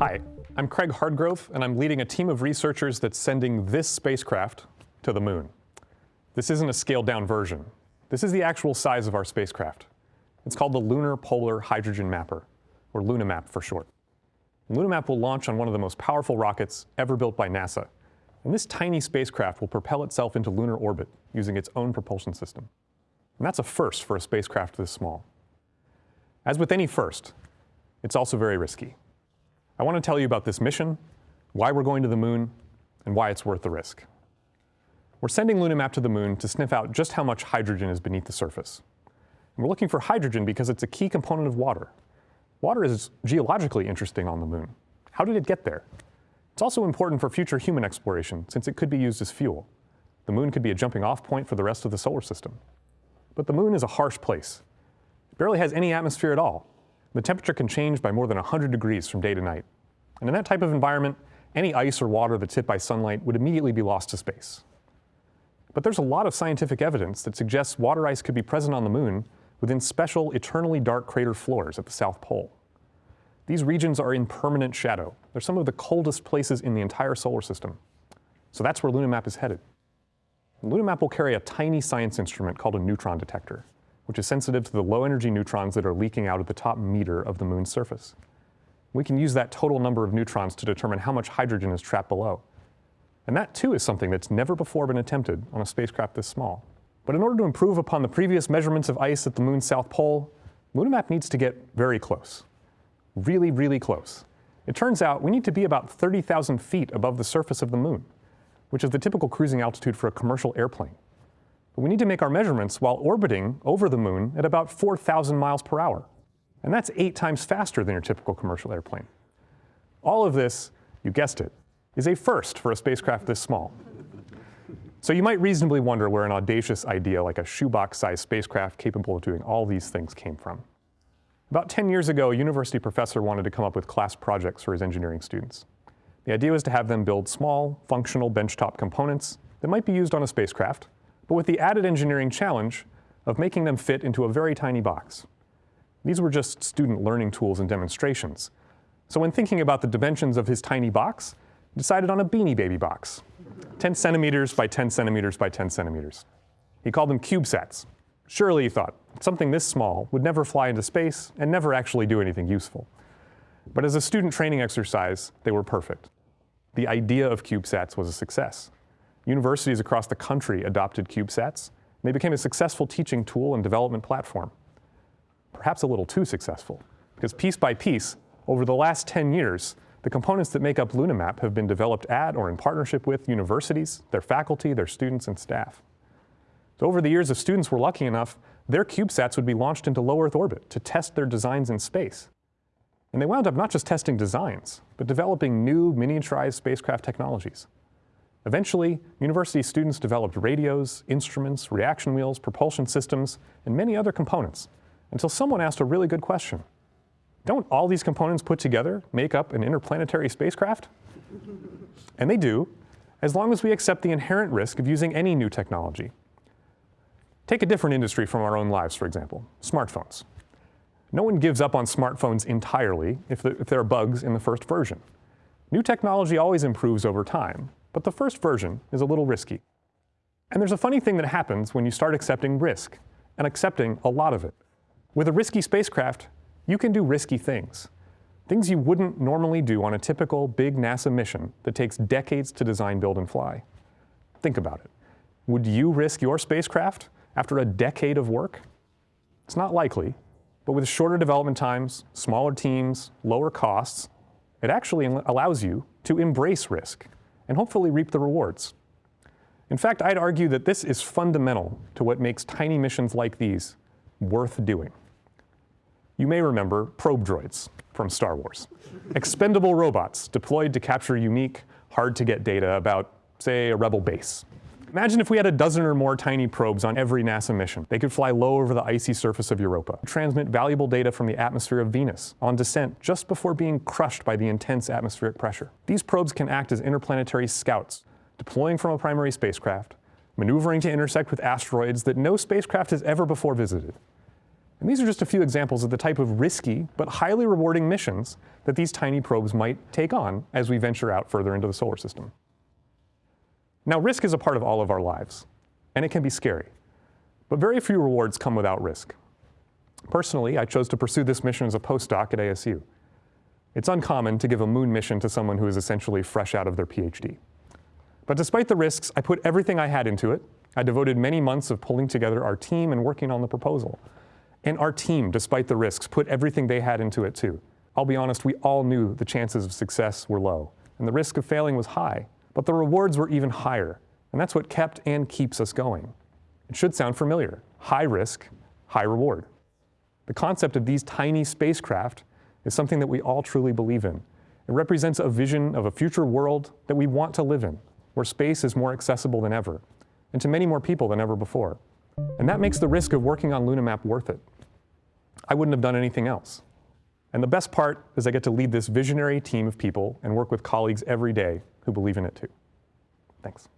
Hi, I'm Craig Hardgrove, and I'm leading a team of researchers that's sending this spacecraft to the moon. This isn't a scaled down version. This is the actual size of our spacecraft. It's called the Lunar Polar Hydrogen Mapper, or LunaMap for short. LunaMap will launch on one of the most powerful rockets ever built by NASA, and this tiny spacecraft will propel itself into lunar orbit using its own propulsion system. And that's a first for a spacecraft this small. As with any first, it's also very risky. I want to tell you about this mission, why we're going to the moon, and why it's worth the risk. We're sending LunaMap to the moon to sniff out just how much hydrogen is beneath the surface. And we're looking for hydrogen because it's a key component of water. Water is geologically interesting on the moon. How did it get there? It's also important for future human exploration since it could be used as fuel. The moon could be a jumping off point for the rest of the solar system. But the moon is a harsh place. It barely has any atmosphere at all. The temperature can change by more than 100 degrees from day to night. And in that type of environment, any ice or water that's hit by sunlight would immediately be lost to space. But there's a lot of scientific evidence that suggests water ice could be present on the moon within special eternally dark crater floors at the South Pole. These regions are in permanent shadow. They're some of the coldest places in the entire solar system. So that's where LunaMap is headed. LunaMap will carry a tiny science instrument called a neutron detector, which is sensitive to the low energy neutrons that are leaking out at the top meter of the moon's surface. We can use that total number of neutrons to determine how much hydrogen is trapped below. And that too is something that's never before been attempted on a spacecraft this small. But in order to improve upon the previous measurements of ice at the moon's south pole, LunaMap needs to get very close. Really, really close. It turns out we need to be about 30,000 feet above the surface of the moon, which is the typical cruising altitude for a commercial airplane. But we need to make our measurements while orbiting over the moon at about 4,000 miles per hour. And that's eight times faster than your typical commercial airplane. All of this, you guessed it, is a first for a spacecraft this small. So you might reasonably wonder where an audacious idea like a shoebox-sized spacecraft capable of doing all these things came from. About 10 years ago, a university professor wanted to come up with class projects for his engineering students. The idea was to have them build small, functional benchtop components that might be used on a spacecraft, but with the added engineering challenge of making them fit into a very tiny box. These were just student learning tools and demonstrations. So when thinking about the dimensions of his tiny box, he decided on a Beanie Baby box, 10 centimeters by 10 centimeters by 10 centimeters. He called them CubeSats. Surely, he thought, something this small would never fly into space and never actually do anything useful. But as a student training exercise, they were perfect. The idea of CubeSats was a success. Universities across the country adopted CubeSats, and they became a successful teaching tool and development platform. Perhaps a little too successful, because piece by piece, over the last 10 years, the components that make up LunaMap have been developed at or in partnership with universities, their faculty, their students, and staff. So over the years, if students were lucky enough, their CubeSats would be launched into low Earth orbit to test their designs in space. And they wound up not just testing designs, but developing new miniaturized spacecraft technologies. Eventually, university students developed radios, instruments, reaction wheels, propulsion systems, and many other components, until someone asked a really good question. Don't all these components put together make up an interplanetary spacecraft? and they do, as long as we accept the inherent risk of using any new technology. Take a different industry from our own lives, for example, smartphones. No one gives up on smartphones entirely if, the, if there are bugs in the first version. New technology always improves over time, but the first version is a little risky. And there's a funny thing that happens when you start accepting risk, and accepting a lot of it. With a risky spacecraft, you can do risky things. Things you wouldn't normally do on a typical big NASA mission that takes decades to design, build, and fly. Think about it. Would you risk your spacecraft after a decade of work? It's not likely, but with shorter development times, smaller teams, lower costs, it actually allows you to embrace risk and hopefully reap the rewards. In fact, I'd argue that this is fundamental to what makes tiny missions like these worth doing. You may remember probe droids from Star Wars. Expendable robots deployed to capture unique, hard to get data about, say, a rebel base. Imagine if we had a dozen or more tiny probes on every NASA mission. They could fly low over the icy surface of Europa, transmit valuable data from the atmosphere of Venus on descent just before being crushed by the intense atmospheric pressure. These probes can act as interplanetary scouts, deploying from a primary spacecraft, maneuvering to intersect with asteroids that no spacecraft has ever before visited, And these are just a few examples of the type of risky but highly rewarding missions that these tiny probes might take on as we venture out further into the solar system. Now, risk is a part of all of our lives, and it can be scary. But very few rewards come without risk. Personally, I chose to pursue this mission as a postdoc at ASU. It's uncommon to give a moon mission to someone who is essentially fresh out of their PhD. But despite the risks, I put everything I had into it. I devoted many months of pulling together our team and working on the proposal. And our team, despite the risks, put everything they had into it too. I'll be honest, we all knew the chances of success were low, and the risk of failing was high, but the rewards were even higher, and that's what kept and keeps us going. It should sound familiar. High risk, high reward. The concept of these tiny spacecraft is something that we all truly believe in. It represents a vision of a future world that we want to live in, where space is more accessible than ever, and to many more people than ever before. And that makes the risk of working on LunaMap worth it. I wouldn't have done anything else. And the best part is I get to lead this visionary team of people and work with colleagues every day who believe in it too. Thanks.